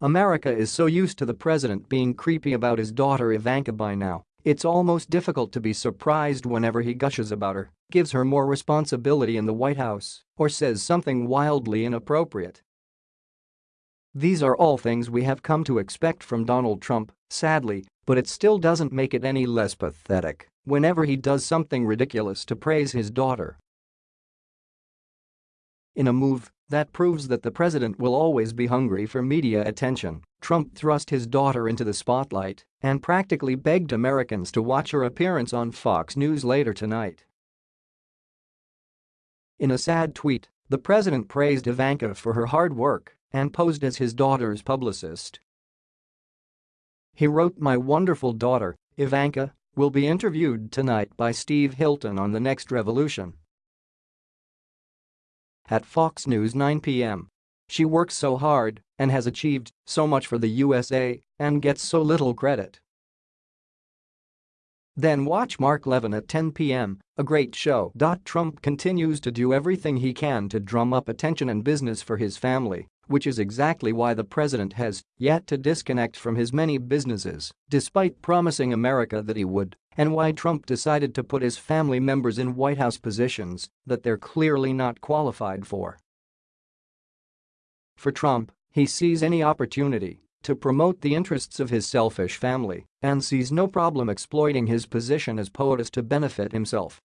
America is so used to the president being creepy about his daughter Ivanka by now, it's almost difficult to be surprised whenever he gushes about her, gives her more responsibility in the White House, or says something wildly inappropriate. These are all things we have come to expect from Donald Trump, sadly, but it still doesn't make it any less pathetic whenever he does something ridiculous to praise his daughter. In a move that proves that the president will always be hungry for media attention, Trump thrust his daughter into the spotlight and practically begged Americans to watch her appearance on Fox News later tonight. In a sad tweet, the president praised Ivanka for her hard work and posed as his daughter's publicist. He wrote my wonderful daughter, Ivanka, will be interviewed tonight by Steve Hilton on The Next Revolution. At Fox News 9 p.m. She works so hard and has achieved so much for the USA and gets so little credit. Then watch Mark Levin at 10 p.m., a great show. Trump continues to do everything he can to drum up attention and business for his family, which is exactly why the president has yet to disconnect from his many businesses, despite promising America that he would, and why Trump decided to put his family members in White House positions that they're clearly not qualified for. For Trump, he sees any opportunity to promote the interests of his selfish family and sees no problem exploiting his position as POTUS to benefit himself